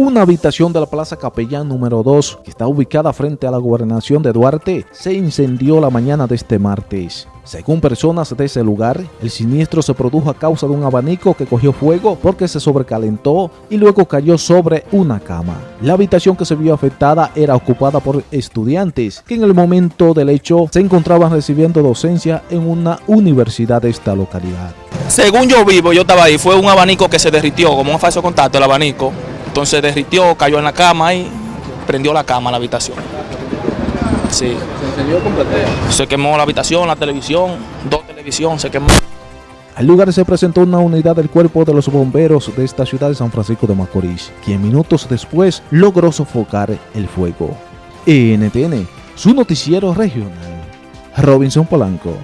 una habitación de la Plaza Capellán número 2, que está ubicada frente a la gobernación de Duarte, se incendió la mañana de este martes. Según personas de ese lugar, el siniestro se produjo a causa de un abanico que cogió fuego porque se sobrecalentó y luego cayó sobre una cama. La habitación que se vio afectada era ocupada por estudiantes que en el momento del hecho se encontraban recibiendo docencia en una universidad de esta localidad. Según yo vivo, yo estaba ahí, fue un abanico que se derritió, como un falso contacto el abanico. Entonces derritió, cayó en la cama y prendió la cama la habitación. Sí. ¿Se encendió? Se quemó la habitación, la televisión, dos televisiones, se quemó. Al lugar se presentó una unidad del cuerpo de los bomberos de esta ciudad de San Francisco de Macorís, quien minutos después logró sofocar el fuego. NTN, su noticiero regional. Robinson Polanco.